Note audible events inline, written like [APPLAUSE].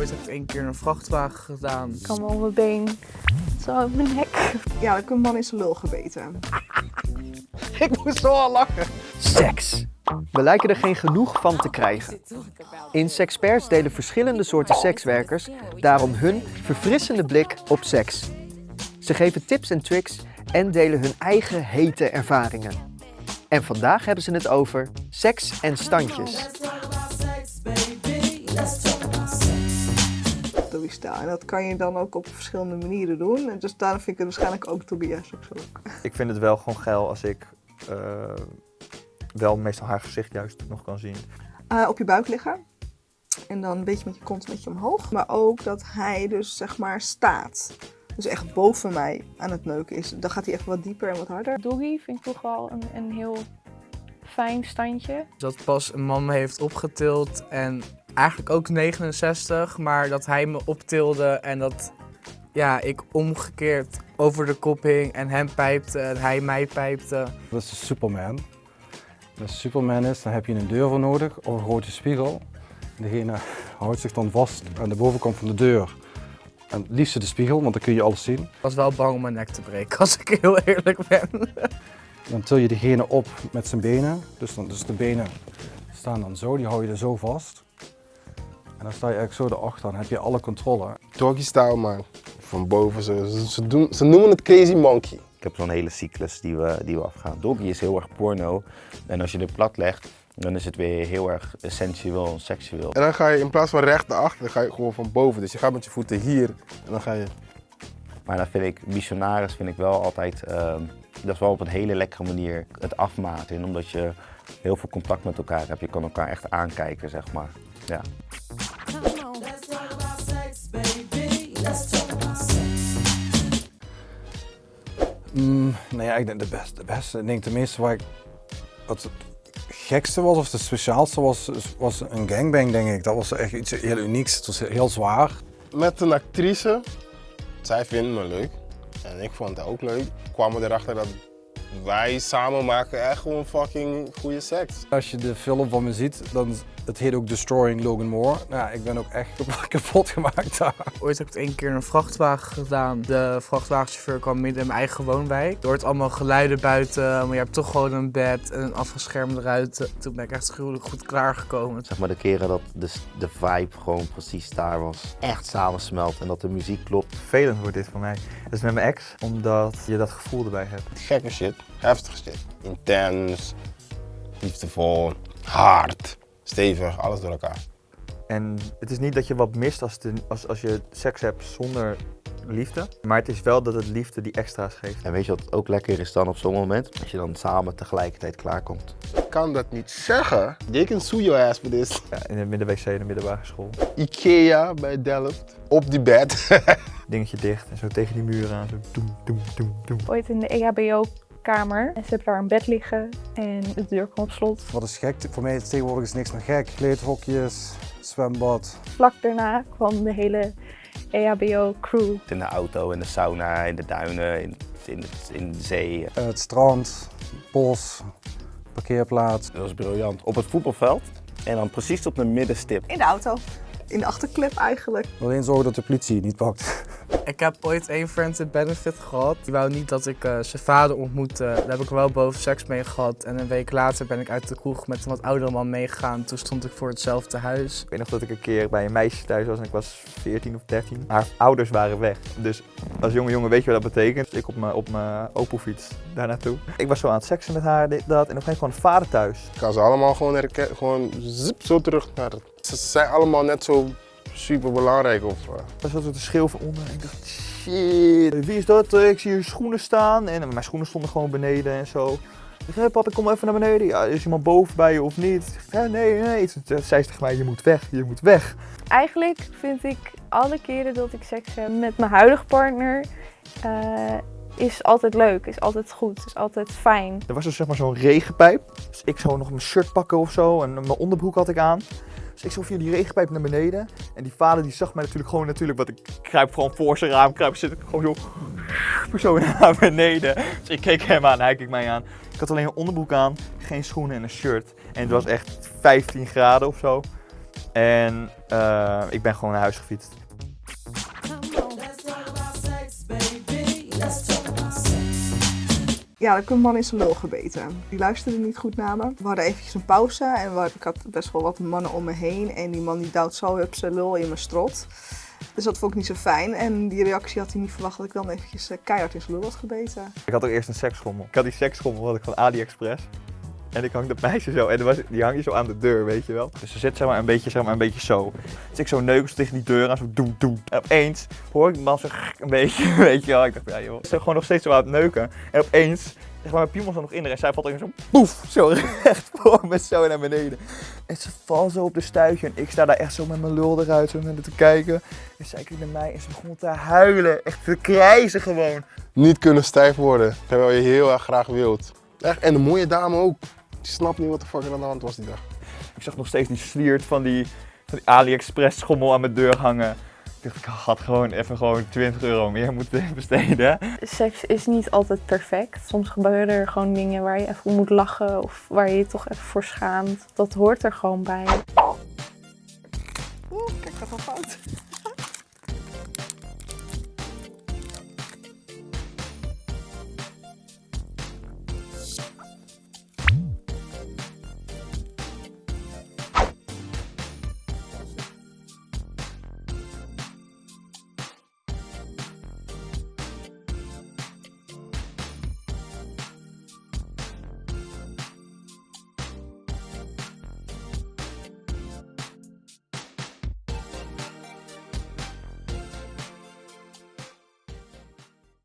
Ooit heb ik één keer een vrachtwagen gedaan. Ik kan wel mijn been, zo op mijn nek. Ja, ik heb een man in zijn lul gebeten. [LAUGHS] Ik moest zo al lachen. Seks. We lijken er geen genoeg van te krijgen. In Sexperts delen verschillende soorten sekswerkers daarom hun verfrissende blik op seks. Ze geven tips en tricks en delen hun eigen hete ervaringen. En vandaag hebben ze het over seks en standjes. En dat kan je dan ook op verschillende manieren doen. En dus daarom vind ik het waarschijnlijk ook Tobias ook zo leuk. [LAUGHS] Ik vind het wel gewoon geil als ik eh, wel meestal haar gezicht juist nog kan zien. Eh, op je buik liggen. En dan een beetje met je kont een beetje omhoog. Maar ook dat hij dus zeg maar staat. Dus echt boven mij aan het neuken is. Dan gaat hij echt wat dieper en wat harder. Doggy vind ik toch wel een, een heel fijn standje. Dat pas een man me heeft opgetild en eigenlijk ook 69, maar dat hij me optilde en dat ja, ik omgekeerd over de kop hing en hem pijpte en hij mij pijpte. Dat is Superman. Als Superman is, dan heb je een deur voor nodig of een grote spiegel. Degene houdt zich dan vast aan de bovenkant van de deur. En het liefste de spiegel, want dan kun je alles zien. Ik was wel bang om mijn nek te breken, [LAUGHS] als ik heel eerlijk ben. Dan til je degene op met zijn benen. Dus, dan, dus de benen staan dan zo, die hou je er zo vast. En dan sta je eigenlijk zo erachter, dan heb je alle controle. Doggy style, man. Van boven, ze, ze, ze doen, ze noemen het crazy monkey. Ik heb zo'n hele cyclus die we, die we afgaan. Doggy is heel erg porno. En als je het plat legt, dan is het weer heel erg sensueel en seksueel. En dan ga je in plaats van recht naar achter, dan ga je gewoon van boven. Dus je gaat met je voeten hier en dan ga je... Maar dan vind ik, missionaris vind ik wel altijd, ehm, dat is wel op een hele lekkere manier het afmaten. En omdat je heel veel contact met elkaar hebt, je kan elkaar echt aankijken, zeg maar. Ja. Mm, nou ja, ik denk de beste, de beste. Ik denk de meeste waar ik, wat het gekste was of de speciaalste was, was een gangbang denk ik. Dat was echt iets heel unieks. Het was heel zwaar. Met een actrice, zij vinden me leuk. En ik vond het ook leuk. Kwamen erachter dat wij samen maken echt gewoon fucking goede seks. Als je de film van me ziet, dan het heet ook Destroying Logan Moore. Nou, ja, ik ben ook echt [LAUGHS] kapot gemaakt daar. Ooit heb ik één keer een vrachtwagen gedaan. De vrachtwagenchauffeur kwam midden in mijn eigen woonwijk. Er hoort allemaal geluiden buiten, maar je hebt toch gewoon een bed en een afgeschermde ruiten. Toen ben ik echt gruwelijk goed klaargekomen. Zeg maar de keren dat de, de vibe gewoon precies daar was. Echt samensmelt en dat de muziek klopt. Vervelend wordt dit voor mij. Dat is met mijn ex, omdat je dat gevoel erbij hebt. Gekke shit, heftige shit. Intens, liefdevol, hard, stevig, alles door elkaar. En het is niet dat je wat mist als, de, als, als je seks hebt zonder liefde. Maar het is wel dat het liefde die extra's geeft. En weet je wat ook lekker is dan op zo'n moment? Als je dan samen tegelijkertijd klaarkomt. Ik kan dat niet zeggen. They can sue your ass for this. Ja, in de midden-wc in de middelbare school. Ikea bij Delft. Op die bed. [LAUGHS] Dingetje dicht en zo tegen die muur aan. Zo doem, doem, doem, doem. Ooit in de E EHBO-kamer. En ze hebben daar een bed liggen en de deur kwam op slot. Wat is gek? Voor mij is tegenwoordig is niks meer gek. Kleedhokjes, zwembad. Vlak daarna kwam de hele EHBO-crew. In de auto, in de sauna, in de duinen, in, in, in de zee. Eh, Het strand, bos, parkeerplaats. Dat was briljant. Op het voetbalveld en dan precies op de middenstip. In de auto. In de achterklep eigenlijk. Alleen zorgen dat de politie je niet pakt. Ik heb ooit één friend with benefit gehad. Die wou niet dat ik eh, zijn vader ontmoette. Daar heb ik wel boven seks mee gehad. En een week later ben ik uit de kroeg met een wat oudere man meegegaan. Toen stond ik voor hetzelfde huis. Ik weet nog dat ik een keer bij een meisje thuis was en ik was 14 of 13. Haar ouders waren weg. Dus als jonge jongen weet je wat dat betekent. Ik op mijn, op mijn Opelfiets daar naartoe. Ik was zo aan het seksen met haar, dit, dat. En op een gegeven moment kwam vader thuis. Ik kan ze allemaal gewoon herkennen, gewoon zip, zo terug naar het. Ze zijn allemaal net zo super belangrijk of... eh, Er zat te schreeuwen van onder en ik dacht, shit, wie is dat? Eh, Ik zie hier schoenen staan en mijn schoenen stonden gewoon beneden en zo. Ik zei, hey, pap, ik kom even naar beneden. Ja, is iemand boven bij je of niet? Zei, nee, nee. Toen zei ze tegen mij, je moet weg, je moet weg. Eigenlijk vind ik alle keren dat ik seks heb met mijn huidige partner, eh, is altijd leuk, is altijd goed, is altijd fijn. Er was dus zeg maar zo'n regenpijp. Dus ik zou nog mijn shirt pakken of zo en mijn onderbroek had ik aan. Dus ik zo via die regenpijp naar beneden. En die vader die zag mij natuurlijk gewoon natuurlijk, want ik kruip gewoon voor zijn raam, kruip zit ik gewoon zo, zo [LAUGHS] naar beneden. Dus ik keek hem aan, hij keek mij aan. Ik had alleen een onderbroek aan, geen schoenen en een shirt. En het was echt 15 graden of zo. En eh, ik ben gewoon naar huis gefietst. Ja, ik heb een man in zijn lul gebeten. Die luisterde niet goed naar me. We hadden eventjes een pauze en ik had best wel wat mannen om me heen. En die man die duwt zo op zijn lul in mijn strot. Dus dat vond ik niet zo fijn. En die reactie had hij niet verwacht dat ik dan eventjes eh, keihard in zijn lul had gebeten. Ik had ook eerst een seksschommel. Ik had die seksschommel had ik van AliExpress. En ik hang dat meisje zo, en was- die hang je zo aan de deur, weet je wel. Dus ze zit zeg maar een beetje, zeg maar, een beetje zo. Dus ik zo neuken tegen die deur aan, zo doem doem. En opeens hoor ik die man zo een beetje, [LAUGHS] weet je wel. Ik dacht, ja joh, ze gewoon nog steeds zo aan het neuken. En opeens, zeg maar, mijn piemel zat nog in en zij valt er zo poef, zo [LAUGHS] recht voor me zo naar beneden. En ze valt zo op de stuitje en ik sta daar echt zo met mijn lul eruit, zo naar haar te kijken. En zij kijkt naar mij en ze begon te huilen, echt te krijzen gewoon. Niet kunnen stijf worden, terwijl je heel erg graag wilt. Echt, en de mooie dame ook. Die snapt niet wat de fuck er aan de hand was die dag. Ik zag nog steeds die sliert van die, van die AliExpress schommel aan mijn deur hangen. Ik dacht, ik had gewoon even gewoon 20 euro meer moeten [LAUGHS] besteden. Seks is niet altijd perfect. Soms gebeuren er gewoon dingen waar je even om moet lachen of waar je je toch even voor schaamt. Dat hoort er gewoon bij. Oeh, kijk, dat al fout.